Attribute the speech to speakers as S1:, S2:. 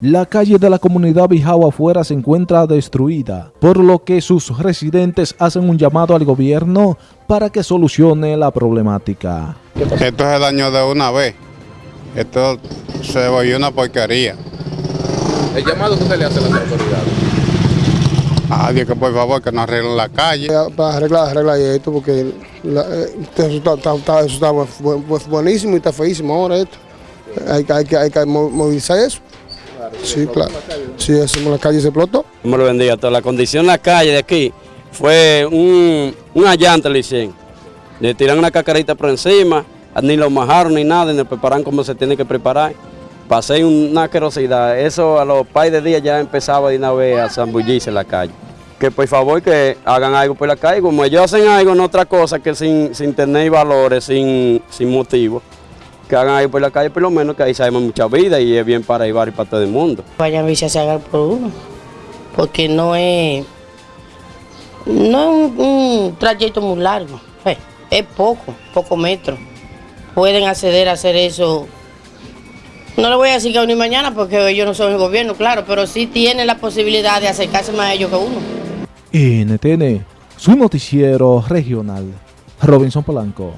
S1: La calle de la comunidad Bijao afuera se encuentra destruida, por lo que sus residentes hacen un llamado al gobierno para que solucione la problemática.
S2: Esto es el daño de una vez. Esto se volvió una porquería.
S3: ¿El llamado que se le hace a las autoridades?
S2: Ah, Dios, que por favor que nos arreglen la calle.
S4: Para arreglar, arreglar esto, porque la, eh, eso, está, está- está- eso está bu- bu- buenísimo y está feísimo ahora esto. Hay, que- hay, que- hay que mo- movilizar eso. Sí, claro. Sí, eso, la calle se explotó.
S5: me lo bendiga todo. La condición de la calle de aquí fue un, una llanta le hicieron. Le tiran una cacarita por encima, ni lo majaron ni nada, ni lo preparan como se tiene que preparar. Pasé una asquerosidad. Eso a los par de días ya empezaba de una vez a zambullirse en la calle. Que por favor que hagan algo por la calle, como ellos hacen algo en otra cosa que sin, sin tener valores, sin, sin motivo. Que hagan algo por la calle, por lo menos que ahí sabemos mucha vida y es bien para Ibar y para todo el mundo.
S6: vayan a ver si se hagan por uno, porque no es, no es un, un trayecto muy largo, eh, es poco, poco metros. Pueden acceder a hacer eso. No le voy a decir que hoy ni mañana porque ellos no son el gobierno, claro, pero sí tienen la posibilidad de acercarse más a ellos que uno.
S1: NTN, su noticiero regional. Robinson Polanco.